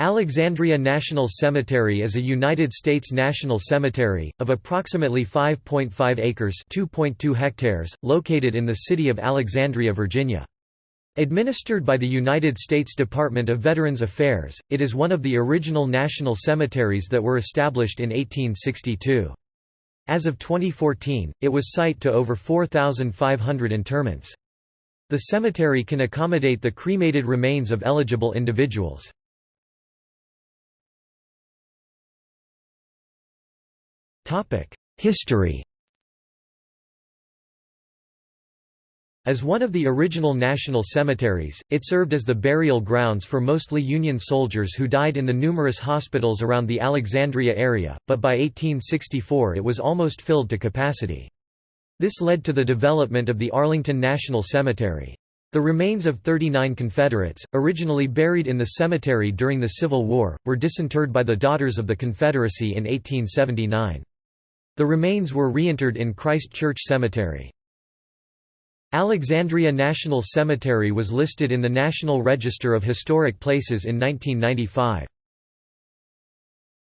Alexandria National Cemetery is a United States national cemetery, of approximately 5.5 acres hectares, located in the city of Alexandria, Virginia. Administered by the United States Department of Veterans Affairs, it is one of the original national cemeteries that were established in 1862. As of 2014, it was site to over 4,500 interments. The cemetery can accommodate the cremated remains of eligible individuals. History As one of the original national cemeteries, it served as the burial grounds for mostly Union soldiers who died in the numerous hospitals around the Alexandria area, but by 1864 it was almost filled to capacity. This led to the development of the Arlington National Cemetery. The remains of 39 Confederates, originally buried in the cemetery during the Civil War, were disinterred by the Daughters of the Confederacy in 1879. The remains were reinterred in Christ Church Cemetery. Alexandria National Cemetery was listed in the National Register of Historic Places in 1995.